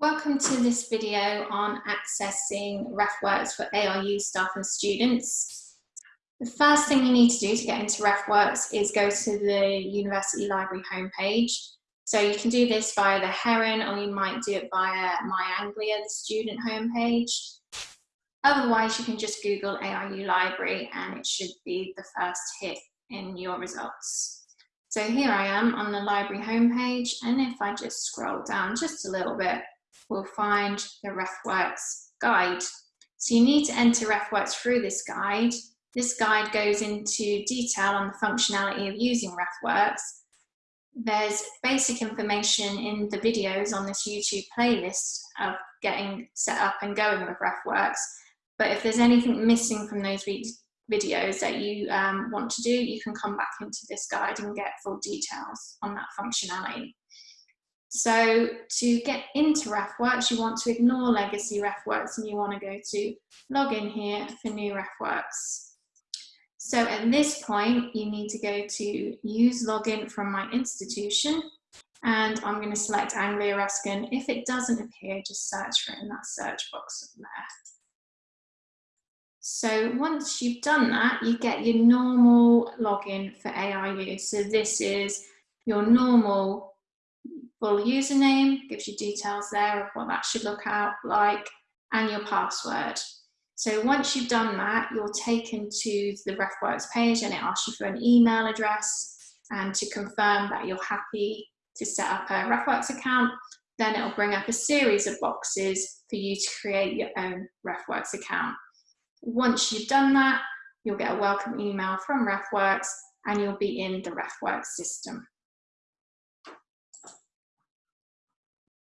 Welcome to this video on accessing RefWorks for ARU staff and students. The first thing you need to do to get into RefWorks is go to the University Library homepage. So you can do this via the Heron or you might do it via MyAnglia, the student homepage. Otherwise, you can just Google ARU Library and it should be the first hit in your results. So here I am on the library homepage and if I just scroll down just a little bit, we'll find the RefWorks guide. So you need to enter RefWorks through this guide. This guide goes into detail on the functionality of using RefWorks. There's basic information in the videos on this YouTube playlist of getting set up and going with RefWorks. But if there's anything missing from those videos that you um, want to do, you can come back into this guide and get full details on that functionality. So to get into RefWorks, you want to ignore legacy RefWorks and you want to go to login here for new RefWorks. So at this point, you need to go to use login from my institution and I'm going to select Anglia Ruskin. If it doesn't appear, just search for it in that search box there. So once you've done that, you get your normal login for ARU. So this is your normal full username, gives you details there of what that should look out like, and your password. So once you've done that, you're taken to the RefWorks page and it asks you for an email address and to confirm that you're happy to set up a RefWorks account. Then it'll bring up a series of boxes for you to create your own RefWorks account. Once you've done that, you'll get a welcome email from RefWorks and you'll be in the RefWorks system.